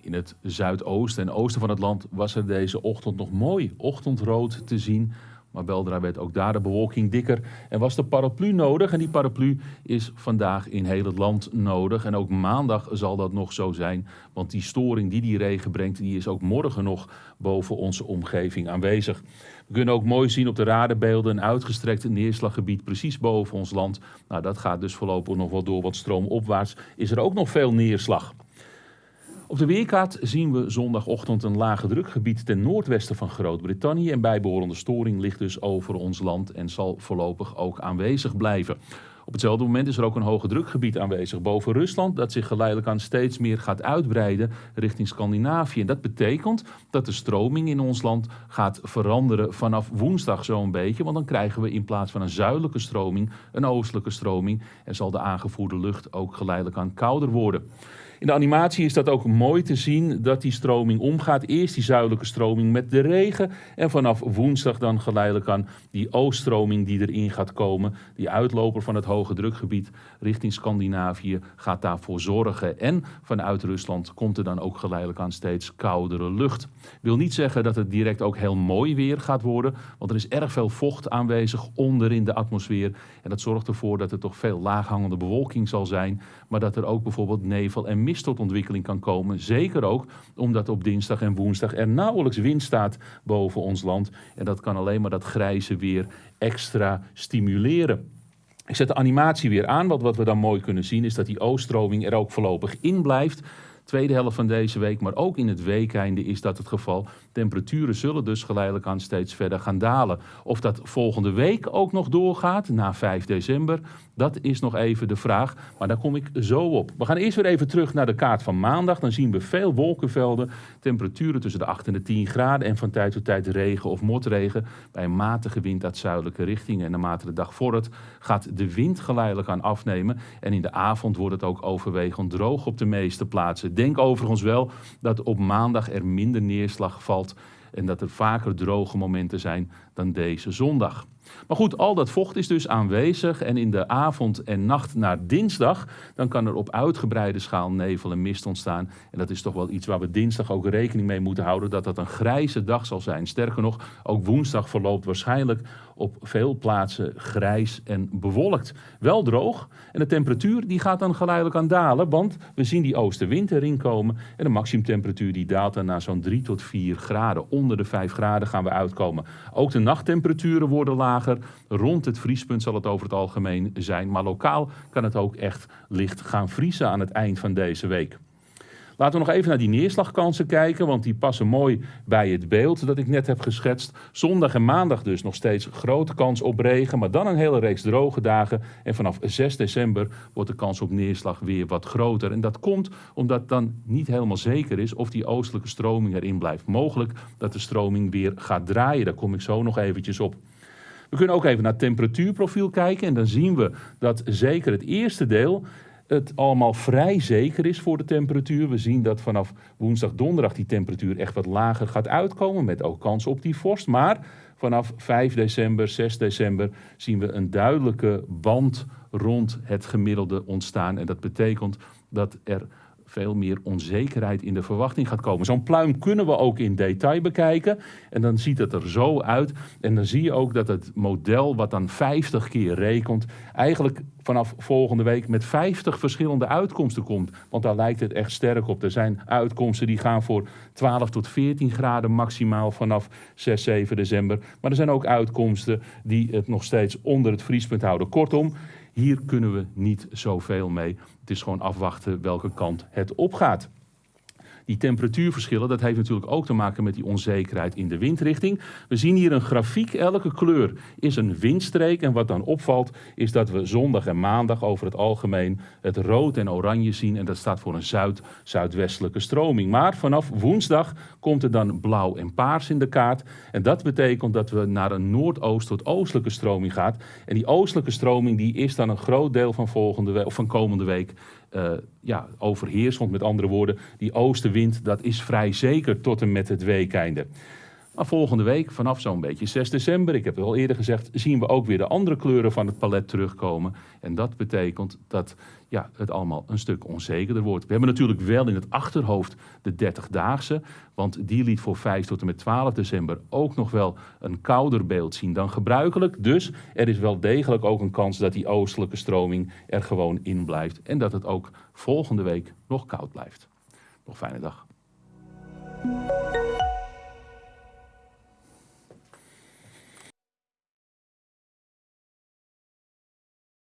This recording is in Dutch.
In het zuidoosten en oosten van het land was er deze ochtend nog mooi ochtendrood te zien. Maar weldra werd ook daar de bewolking dikker en was de paraplu nodig. En die paraplu is vandaag in heel het land nodig. En ook maandag zal dat nog zo zijn. Want die storing die die regen brengt, die is ook morgen nog boven onze omgeving aanwezig. We kunnen ook mooi zien op de radarbeelden een uitgestrekt neerslaggebied precies boven ons land. Nou, dat gaat dus voorlopig nog wel door, want stroomopwaarts is er ook nog veel neerslag. Op de weerkaart zien we zondagochtend een lage drukgebied ten noordwesten van Groot-Brittannië. En bijbehorende storing ligt dus over ons land en zal voorlopig ook aanwezig blijven. Op hetzelfde moment is er ook een hoge drukgebied aanwezig boven Rusland, dat zich geleidelijk aan steeds meer gaat uitbreiden richting Scandinavië. En dat betekent dat de stroming in ons land gaat veranderen vanaf woensdag zo'n beetje, want dan krijgen we in plaats van een zuidelijke stroming een oostelijke stroming en zal de aangevoerde lucht ook geleidelijk aan kouder worden. In de animatie is dat ook mooi te zien dat die stroming omgaat. Eerst die zuidelijke stroming met de regen en vanaf woensdag dan geleidelijk aan die ooststroming die erin gaat komen. Die uitloper van het hoge drukgebied richting Scandinavië gaat daarvoor zorgen. En vanuit Rusland komt er dan ook geleidelijk aan steeds koudere lucht. Wil niet zeggen dat het direct ook heel mooi weer gaat worden, want er is erg veel vocht aanwezig onder in de atmosfeer. En dat zorgt ervoor dat er toch veel laaghangende bewolking zal zijn, maar dat er ook bijvoorbeeld nevel en mist tot ontwikkeling kan komen. Zeker ook omdat op dinsdag en woensdag er nauwelijks wind staat boven ons land. En dat kan alleen maar dat grijze weer extra stimuleren. Ik zet de animatie weer aan. Want wat we dan mooi kunnen zien is dat die ooststroming er ook voorlopig in blijft tweede helft van deze week, maar ook in het weekeinde is dat het geval. Temperaturen zullen dus geleidelijk aan steeds verder gaan dalen. Of dat volgende week ook nog doorgaat, na 5 december, dat is nog even de vraag. Maar daar kom ik zo op. We gaan eerst weer even terug naar de kaart van maandag. Dan zien we veel wolkenvelden, temperaturen tussen de 8 en de 10 graden en van tijd tot tijd regen of motregen bij een matige wind uit zuidelijke richting. En naarmate de dag vordert gaat de wind geleidelijk aan afnemen. En in de avond wordt het ook overwegend droog op de meeste plaatsen denk overigens wel dat op maandag er minder neerslag valt en dat er vaker droge momenten zijn dan deze zondag. Maar goed, al dat vocht is dus aanwezig en in de avond en nacht naar dinsdag, dan kan er op uitgebreide schaal nevel en mist ontstaan. En dat is toch wel iets waar we dinsdag ook rekening mee moeten houden, dat dat een grijze dag zal zijn. Sterker nog, ook woensdag verloopt waarschijnlijk op veel plaatsen grijs en bewolkt. Wel droog en de temperatuur die gaat dan geleidelijk aan dalen, want we zien die oostenwind erin komen en de maximumtemperatuur die daalt dan naar zo'n 3 tot 4 graden. Onder de 5 graden gaan we uitkomen. Ook de nachttemperaturen worden Rond het vriespunt zal het over het algemeen zijn, maar lokaal kan het ook echt licht gaan vriezen aan het eind van deze week. Laten we nog even naar die neerslagkansen kijken, want die passen mooi bij het beeld dat ik net heb geschetst. Zondag en maandag dus nog steeds grote kans op regen, maar dan een hele reeks droge dagen. En vanaf 6 december wordt de kans op neerslag weer wat groter. En dat komt omdat dan niet helemaal zeker is of die oostelijke stroming erin blijft. Mogelijk dat de stroming weer gaat draaien, daar kom ik zo nog eventjes op. We kunnen ook even naar het temperatuurprofiel kijken en dan zien we dat zeker het eerste deel het allemaal vrij zeker is voor de temperatuur. We zien dat vanaf woensdag, donderdag die temperatuur echt wat lager gaat uitkomen, met ook kans op die vorst. Maar vanaf 5 december, 6 december zien we een duidelijke band rond het gemiddelde ontstaan. En dat betekent dat er veel meer onzekerheid in de verwachting gaat komen. Zo'n pluim kunnen we ook in detail bekijken. En dan ziet het er zo uit. En dan zie je ook dat het model wat dan 50 keer rekent, eigenlijk vanaf volgende week met 50 verschillende uitkomsten komt. Want daar lijkt het echt sterk op. Er zijn uitkomsten die gaan voor 12 tot 14 graden maximaal vanaf 6, 7 december. Maar er zijn ook uitkomsten die het nog steeds onder het vriespunt houden. Kortom, hier kunnen we niet zoveel mee. Het is gewoon afwachten welke kant het opgaat. Die temperatuurverschillen, dat heeft natuurlijk ook te maken met die onzekerheid in de windrichting. We zien hier een grafiek, elke kleur is een windstreek. En wat dan opvalt is dat we zondag en maandag over het algemeen het rood en oranje zien. En dat staat voor een zuid-zuidwestelijke stroming. Maar vanaf woensdag komt er dan blauw en paars in de kaart. En dat betekent dat we naar een noordoost tot oostelijke stroming gaan. En die oostelijke stroming die is dan een groot deel van, volgende week, of van komende week uh, ja, overheersend. Met andere woorden, die oostenwind dat is vrij zeker tot en met het weekeinde. Maar volgende week, vanaf zo'n beetje 6 december, ik heb het al eerder gezegd, zien we ook weer de andere kleuren van het palet terugkomen. En dat betekent dat ja, het allemaal een stuk onzekerder wordt. We hebben natuurlijk wel in het achterhoofd de 30-daagse, want die liet voor 5 tot en met 12 december ook nog wel een kouder beeld zien dan gebruikelijk. Dus er is wel degelijk ook een kans dat die oostelijke stroming er gewoon in blijft en dat het ook volgende week nog koud blijft. Nog fijne dag.